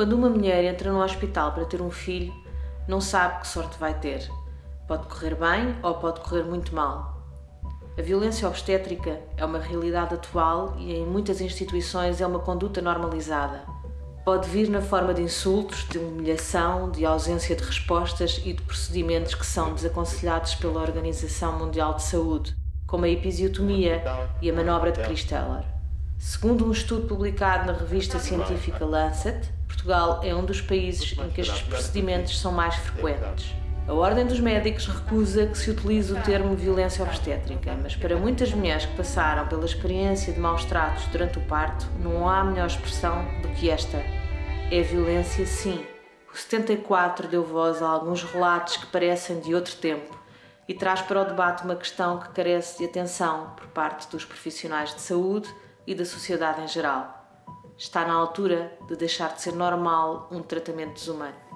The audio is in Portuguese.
Quando uma mulher entra no hospital para ter um filho, não sabe que sorte vai ter. Pode correr bem ou pode correr muito mal. A violência obstétrica é uma realidade atual e em muitas instituições é uma conduta normalizada. Pode vir na forma de insultos, de humilhação, de ausência de respostas e de procedimentos que são desaconselhados pela Organização Mundial de Saúde, como a episiotomia e a manobra de Christeller. Segundo um estudo publicado na revista científica Lancet, Portugal é um dos países em que estes procedimentos são mais frequentes. A Ordem dos Médicos recusa que se utilize o termo violência obstétrica, mas para muitas mulheres que passaram pela experiência de maus tratos durante o parto, não há melhor expressão do que esta. É violência, sim. O 74 deu voz a alguns relatos que parecem de outro tempo e traz para o debate uma questão que carece de atenção por parte dos profissionais de saúde e da sociedade em geral. Está na altura de deixar de ser normal um tratamento desumano.